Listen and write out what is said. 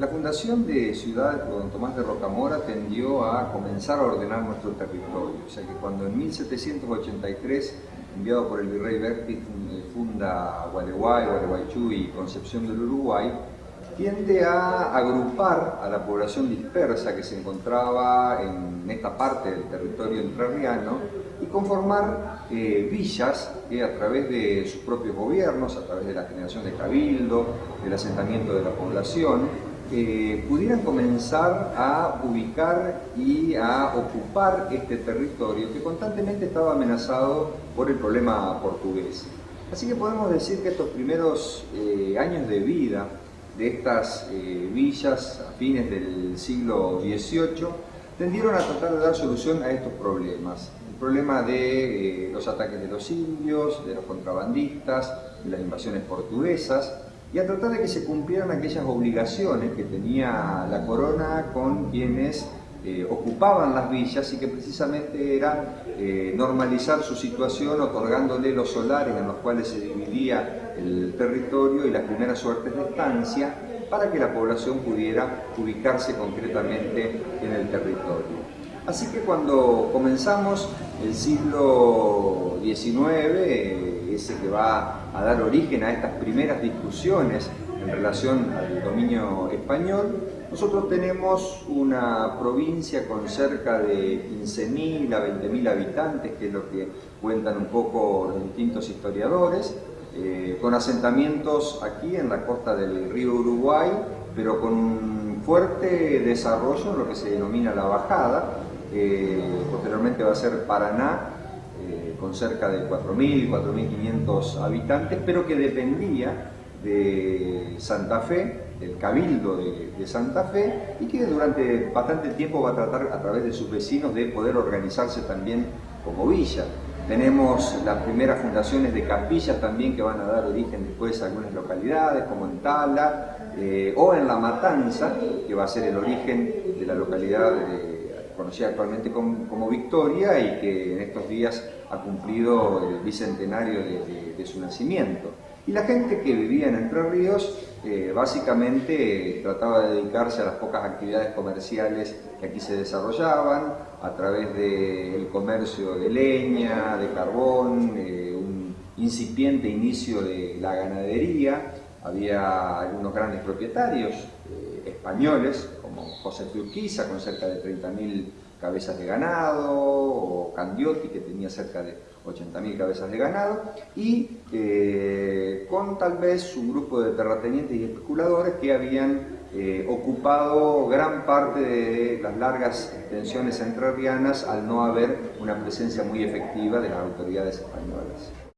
La fundación de Ciudad Don Tomás de Rocamora tendió a comenzar a ordenar nuestro territorio, o sea que cuando en 1783, enviado por el virrey Berti, funda Gualeguay, Gualeguaychú y Concepción del Uruguay, tiende a agrupar a la población dispersa que se encontraba en esta parte del territorio entrerriano y conformar eh, villas que a través de sus propios gobiernos, a través de la generación de cabildo, del asentamiento de la población, eh, pudieran comenzar a ubicar y a ocupar este territorio que constantemente estaba amenazado por el problema portugués. Así que podemos decir que estos primeros eh, años de vida de estas eh, villas a fines del siglo XVIII tendieron a tratar de dar solución a estos problemas. El problema de los ataques de los indios, de los contrabandistas, de las invasiones portuguesas, y a tratar de que se cumplieran aquellas obligaciones que tenía la corona con quienes eh, ocupaban las villas y que precisamente era eh, normalizar su situación otorgándole los solares en los cuales se dividía el territorio y las primeras suertes de estancia para que la población pudiera ubicarse concretamente en el territorio. Así que cuando comenzamos el siglo XIX, ese que va a dar origen a estas primeras discusiones en relación al dominio español, nosotros tenemos una provincia con cerca de 15.000 a 20.000 habitantes, que es lo que cuentan un poco los distintos historiadores, eh, con asentamientos aquí en la costa del río Uruguay, pero con un fuerte desarrollo en lo que se denomina la bajada, eh, posteriormente va a ser Paraná, con cerca de 4.000, 4.500 habitantes, pero que dependía de Santa Fe, del Cabildo de, Santa Fe, y que durante bastante tiempo va a tratar a través de sus vecinos de poder organizarse también como villa. Tenemos las primeras fundaciones de capillas también que van a dar origen después a algunas localidades, como en Tala eh, o en La Matanza, que va a ser el origen de la localidad de conocida actualmente como, Victoria y que en estos días ha cumplido el bicentenario de, su nacimiento. Y la gente que vivía en Entre Ríos eh, básicamente trataba de dedicarse a las pocas actividades comerciales que aquí se desarrollaban, a través del comercio de leña, de carbón, eh, un incipiente inicio de la ganadería, había algunos grandes propietarios españoles, como José Urquiza, con cerca de 30.000 cabezas de ganado, o Candiotti, que tenía cerca de 80.000 cabezas de ganado, y eh, con tal vez un grupo de terratenientes y especuladores que habían eh, ocupado gran parte de las largas extensiones entrerrianas al no haber una presencia muy efectiva de las autoridades españolas.